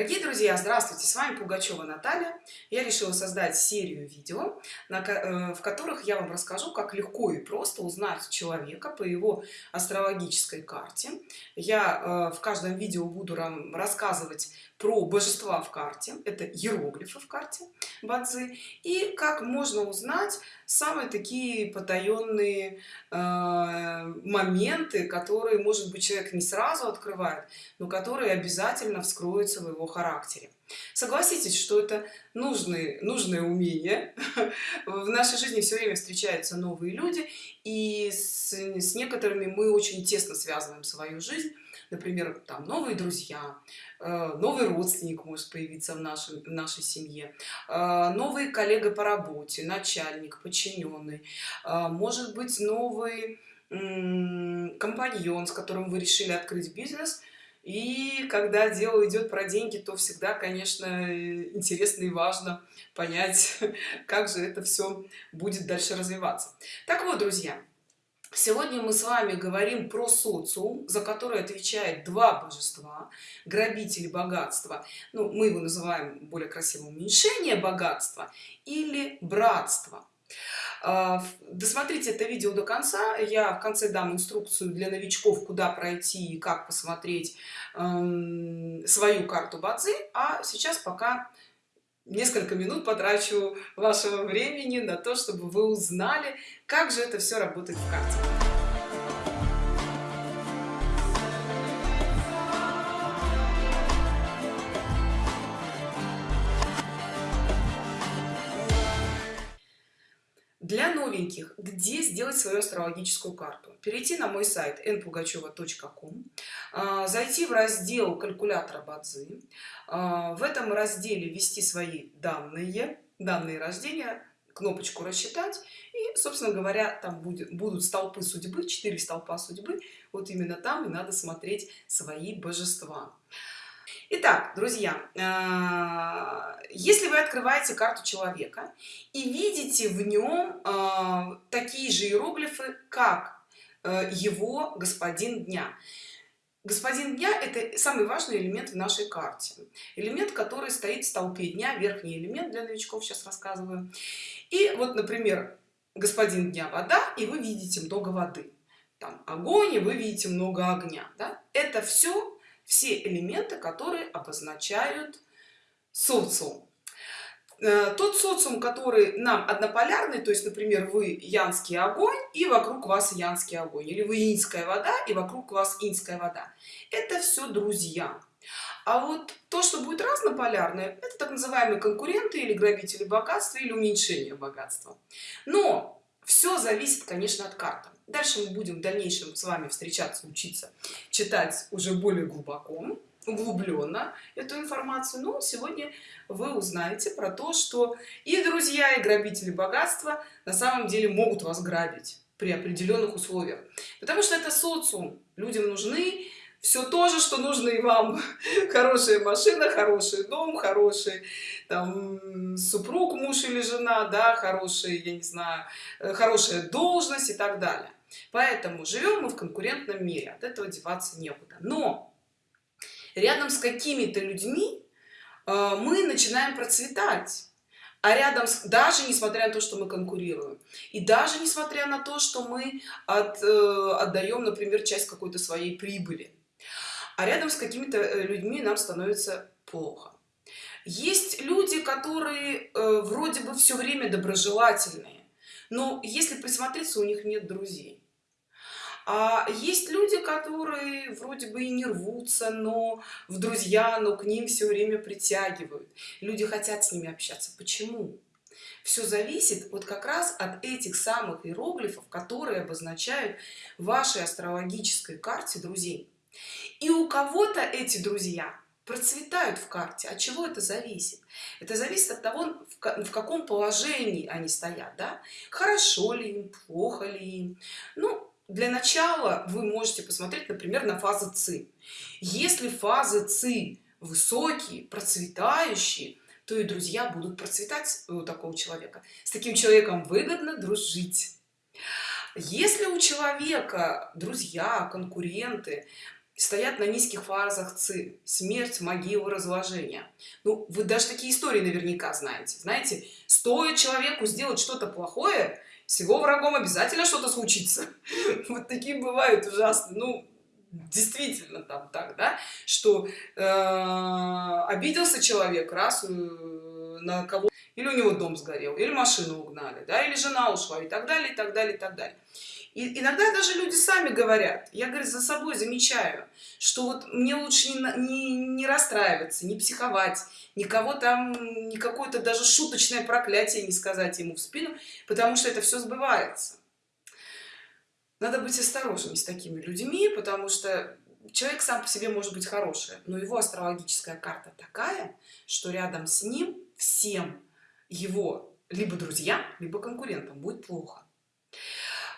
Дорогие друзья, здравствуйте! С вами Пугачева Наталья. Я решила создать серию видео, э, в которых я вам расскажу, как легко и просто узнать человека по его астрологической карте. Я э, в каждом видео буду рассказывать про божества в карте, это иероглифы в карте Бадзи, и как можно узнать самые такие потаенные э, моменты, которые, может быть, человек не сразу открывает, но которые обязательно вскроются в его характере. Согласитесь, что это нужные, нужное умение. В нашей жизни все время встречаются новые люди, и с, с некоторыми мы очень тесно связываем свою жизнь. Например, там новые друзья, э, новый родственник может появиться в, нашем, в нашей семье, э, новый коллега по работе, начальник, подчиненный, э, может быть новый компаньон, с которым вы решили открыть бизнес – и когда дело идет про деньги, то всегда, конечно, интересно и важно понять, как же это все будет дальше развиваться. Так вот, друзья, Сегодня мы с вами говорим про социум, за который отвечает два божества, грабители богатства, ну, мы его называем более красивым уменьшение богатства или братство. А, досмотрите это видео до конца. Я в конце дам инструкцию для новичков куда пройти и как посмотреть эм, свою карту бадзи. А сейчас пока несколько минут потрачу вашего времени на то чтобы вы узнали как же это все работает в карте новеньких где сделать свою астрологическую карту. Перейти на мой сайт npugacheva.com а, зайти в раздел калькулятора бадзи а, в этом разделе ввести свои данные данные рождения кнопочку рассчитать и собственно говоря там будет будут столпы судьбы 4 столпа судьбы. Вот именно там и надо смотреть свои божества Итак, друзья, э, если вы открываете карту человека и видите в нем э, такие же иероглифы, как э, его господин дня, господин дня это самый важный элемент в нашей карте. Элемент который стоит в столпе дня верхний элемент для новичков сейчас рассказываю. И вот например господин дня вода и вы видите много воды. Там огонь и вы видите много огня да? это все все элементы которые обозначают социум. Э, тот социум который нам однополярный то есть например вы янский огонь и вокруг вас янский огонь или вы инская вода и вокруг вас инская вода. Это все друзья. А вот то что будет разнополярное это так называемые конкуренты или грабители богатства или уменьшение богатства. Но все зависит конечно от карты дальше мы будем в дальнейшем с вами встречаться учиться читать уже более глубоко углубленно эту информацию. Но сегодня вы узнаете про то что и друзья и грабители богатства на самом деле могут вас грабить при определенных условиях. Потому что это социум. Людям нужны все то же что нужно и вам. Хорошая машина хороший дом хороший там супруг муж или жена да хороший я не знаю э, хорошая должность и так далее поэтому живем мы в конкурентном мире от этого деваться некуда. Но рядом с какими-то людьми э, мы начинаем процветать. А рядом с даже несмотря на то что мы конкурируем и даже несмотря на то что мы от, э, отдаем например часть какой-то своей прибыли а рядом с какими-то э, людьми нам становится плохо. Есть люди которые э, вроде бы все время доброжелательные но если присмотреться у них нет друзей. А есть люди которые вроде бы и не рвутся но в друзья но к ним все время притягивают. Люди хотят с ними общаться. Почему? Все зависит вот как раз от этих самых иероглифов которые обозначают вашей астрологической карте друзей. И у кого-то эти друзья процветают в карте. От чего это зависит? Это зависит от того в каком положении они стоят да? хорошо ли им плохо ли им? Ну для начала вы можете посмотреть например на фазы ци. Если фазы ци высокие процветающие то и друзья будут процветать у такого человека. С таким человеком выгодно дружить. Если у человека друзья конкуренты стоят на низких фазах ци смерть могилы разложения ну вы даже такие истории наверняка знаете. Знаете стоит человеку сделать что-то плохое с его врагом обязательно что-то случится. Вот такие бывают ужасно ну действительно там так да? Что э, обиделся человек раз э, на кого или у него дом сгорел или машину угнали да или жена ушла и так далее и так далее и так далее. И иногда даже люди сами говорят я говорю за собой замечаю что вот мне лучше не, не, не расстраиваться не психовать никого там не какое-то даже шуточное проклятие не сказать ему в спину потому что это все сбывается. Надо быть осторожными с такими людьми потому что человек сам по себе может быть хороший но его астрологическая карта такая что рядом с ним всем его либо друзьям либо конкурентам будет плохо.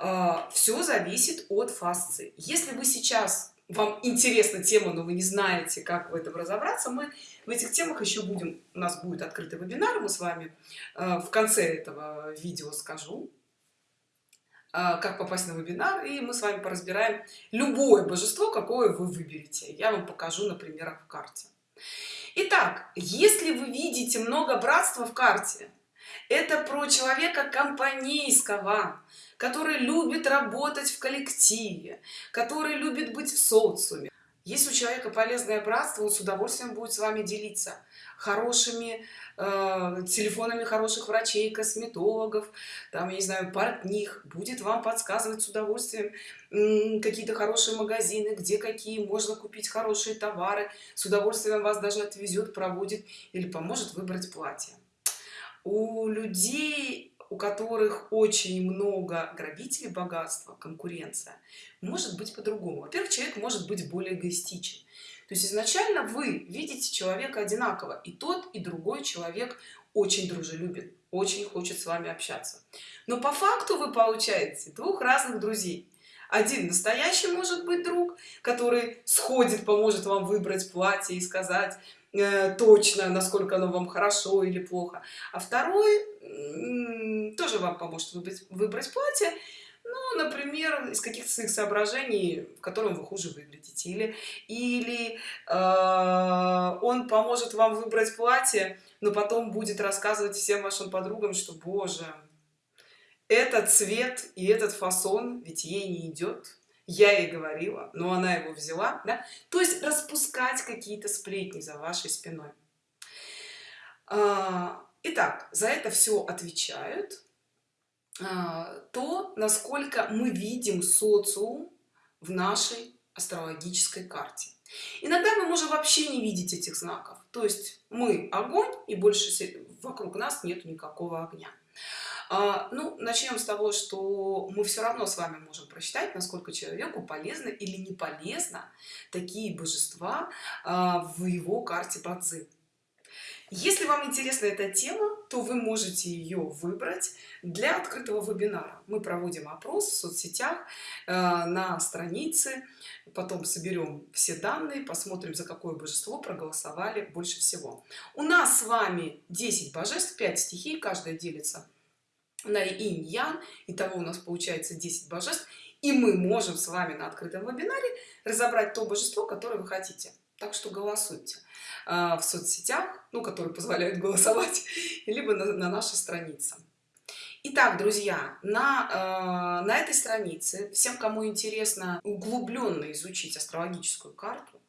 А, все зависит от фасции. Если вы сейчас вам интересна тема но вы не знаете как в этом разобраться мы в этих темах еще будем у нас будет открытый вебинар мы с вами а, в конце этого видео скажу а, как попасть на вебинар и мы с вами поразбираем любое божество какое вы выберете. Я вам покажу на примерах в карте Итак, если вы видите много братства в карте это про человека компанейского который любит работать в коллективе который любит быть в социуме если у человека полезное братство он с удовольствием будет с вами делиться хорошими э, телефонами хороших врачей косметологов там я не знаю портних будет вам подсказывать с удовольствием какие-то хорошие магазины где какие можно купить хорошие товары с удовольствием вас даже отвезет проводит или поможет выбрать платье. У людей у которых очень много грабителей богатства конкуренция может быть по-другому. Во-первых человек может быть более эгоистичен. То есть изначально вы видите человека одинаково и тот и другой человек очень дружелюбен очень хочет с вами общаться. Но по факту вы получаете двух разных друзей. Один настоящий может быть друг который сходит поможет вам выбрать платье и сказать Э, точно насколько оно вам хорошо или плохо. А второй тоже вам поможет выбрать, выбрать платье. Ну например из каких-то своих соображений в котором вы хуже выглядите. Или или э, он поможет вам выбрать платье но потом будет рассказывать всем вашим подругам что боже этот цвет и этот фасон ведь ей не идет я ей говорила но она его взяла да? то есть распускать какие-то сплетни за вашей спиной. А, итак за это все отвечают а, то насколько мы видим социум в нашей астрологической карте. Иногда мы можем вообще не видеть этих знаков. То есть мы огонь и больше вокруг нас нет никакого огня а, ну начнем с того что мы все равно с вами можем просчитать насколько человеку полезно или не полезно такие божества а, в его карте бадзи. Если вам интересна эта тема то вы можете ее выбрать для открытого вебинара. Мы проводим опрос в соцсетях э, на странице потом соберем все данные посмотрим за какое божество проголосовали больше всего. У нас с вами 10 божеств 5 стихий каждая делится на инь ян итого у нас получается 10 божеств и мы можем с вами на открытом вебинаре разобрать то божество которое вы хотите. Так что голосуйте а, в соцсетях ну которые позволяют голосовать либо на, на нашей странице. Итак, друзья, на, э, на этой странице, всем, кому интересно углубленно изучить астрологическую карту,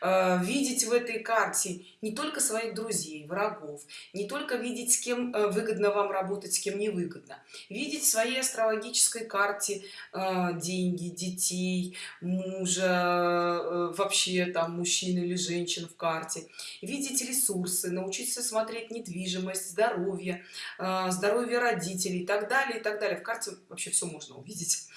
видеть в этой карте не только своих друзей врагов не только видеть с кем э, выгодно вам работать с кем невыгодно видеть в своей астрологической карте э, деньги детей мужа вообще там мужчин или женщин в карте видеть ресурсы научиться смотреть недвижимость здоровье здоровье родителей и так далее и так далее. В карте вообще все можно увидеть.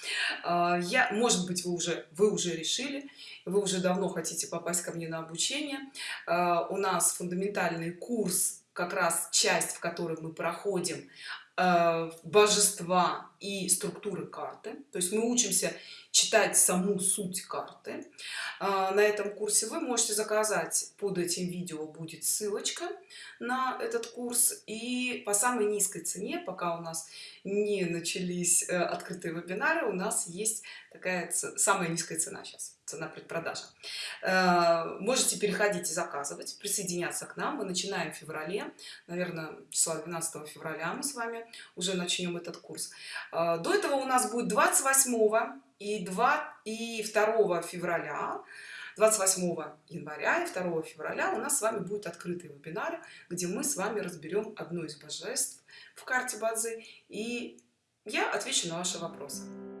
Я может быть вы уже вы уже решили вы уже давно хотите попасть ко мне на обучение. А, у нас фундаментальный курс как раз часть в которой мы проходим а, божества и структуры карты. То есть мы учимся читать саму суть карты. А, на этом курсе вы можете заказать под этим видео будет ссылочка на этот курс. И по самой низкой цене пока у нас не начались э, открытые вебинары у нас есть такая самая низкая цена сейчас цена предпродажа э, можете переходить и заказывать присоединяться к нам. Мы начинаем в феврале. Наверное числа 12 февраля мы с вами уже начнем этот курс до этого у нас будет 28 и 2 и 2 февраля. 28 января и 2 февраля у нас с вами будет открытый вебинар где мы с вами разберем одно из божеств в карте базы и я отвечу на ваши вопросы